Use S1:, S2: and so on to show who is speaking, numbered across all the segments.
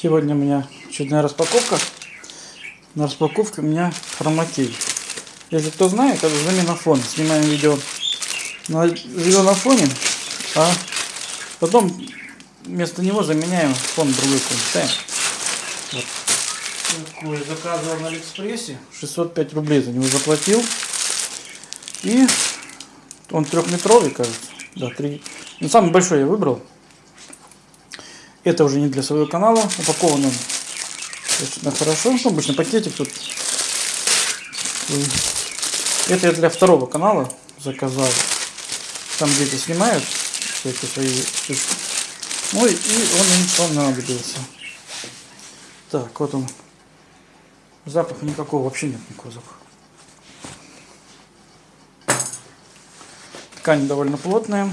S1: Сегодня у меня очередная распаковка. На распаковке у меня хромакей. Если кто знает, это замена фона. Снимаем видео на зеленом фоне, а потом вместо него заменяем фон другой фон. Вот. Такой заказывал на Алиэкспрессе. 605 рублей за него заплатил. И он трехметровый, кажется. Да, три. Ну, самый большой я выбрал. Это уже не для своего канала. Упакован он достаточно хорошо. Ну, обычно пакетик тут. Это я для второго канала заказал. Там дети снимают всякие свои штучки. Ну и он им понадобился. Так, вот он. Запаха никакого, вообще нет никакого запаха. Ткань довольно плотная.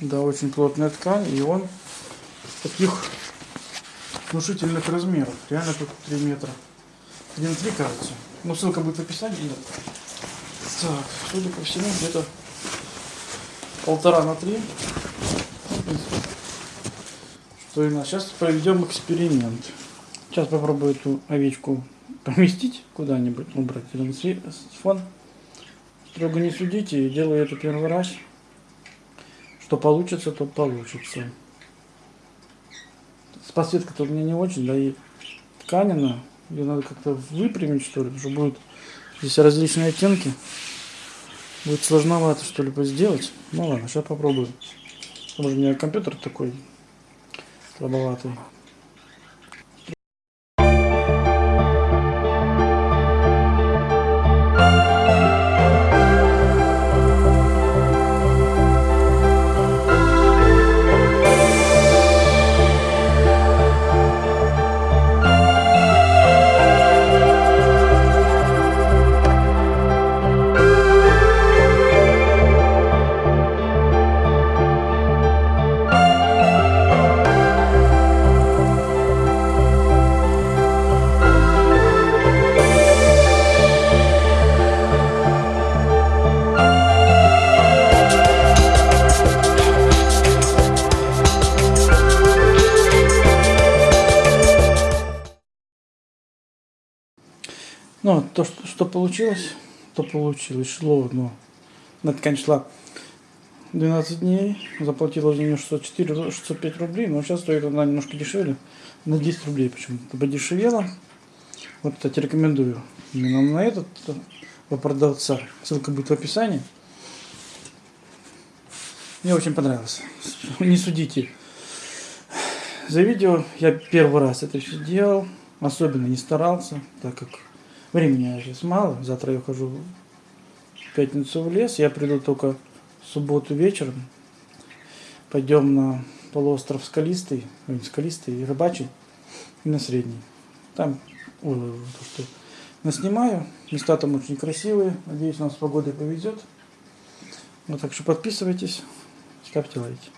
S1: Да, очень плотная ткань, и он таких внушительных размеров. Реально тут 3 метра. 1,3 кажется. Ну, ссылка будет в описании. Нет. Так, судя по всему, где-то полтора на три. Что у нас? Сейчас проведем эксперимент. Сейчас попробую эту овечку поместить куда-нибудь, убрать фон. Строго не судите, делаю это первый раз. Что получится, то получится. С подсветкой-то у меня не очень, да и тканина. Ее надо как-то выпрямить, что ли, чтобы будет здесь различные оттенки. Будет сложновато что-либо сделать. Ну ладно, сейчас попробую. Может у меня компьютер такой слабоватый. Ну, то, что, что получилось, то получилось. Шло, но на ткань шла 12 дней, заплатила за нее 604, 605 рублей, но сейчас стоит она немножко дешевле, на 10 рублей почему-то подешевела. Вот, кстати, рекомендую именно на этот по продавца. Ссылка будет в описании. Мне очень понравилось. Не судите. За видео я первый раз это все делал. Особенно не старался, так как Времени сейчас мало. Завтра я хожу в пятницу в лес. Я приду только в субботу вечером. Пойдем на полуостров Скалистый, Скалистый и Рыбачий, и на Средний. Там, ой, то, что наснимаю. Места там очень красивые. Надеюсь, у нас с погодой повезет. Вот, так что подписывайтесь, ставьте лайки.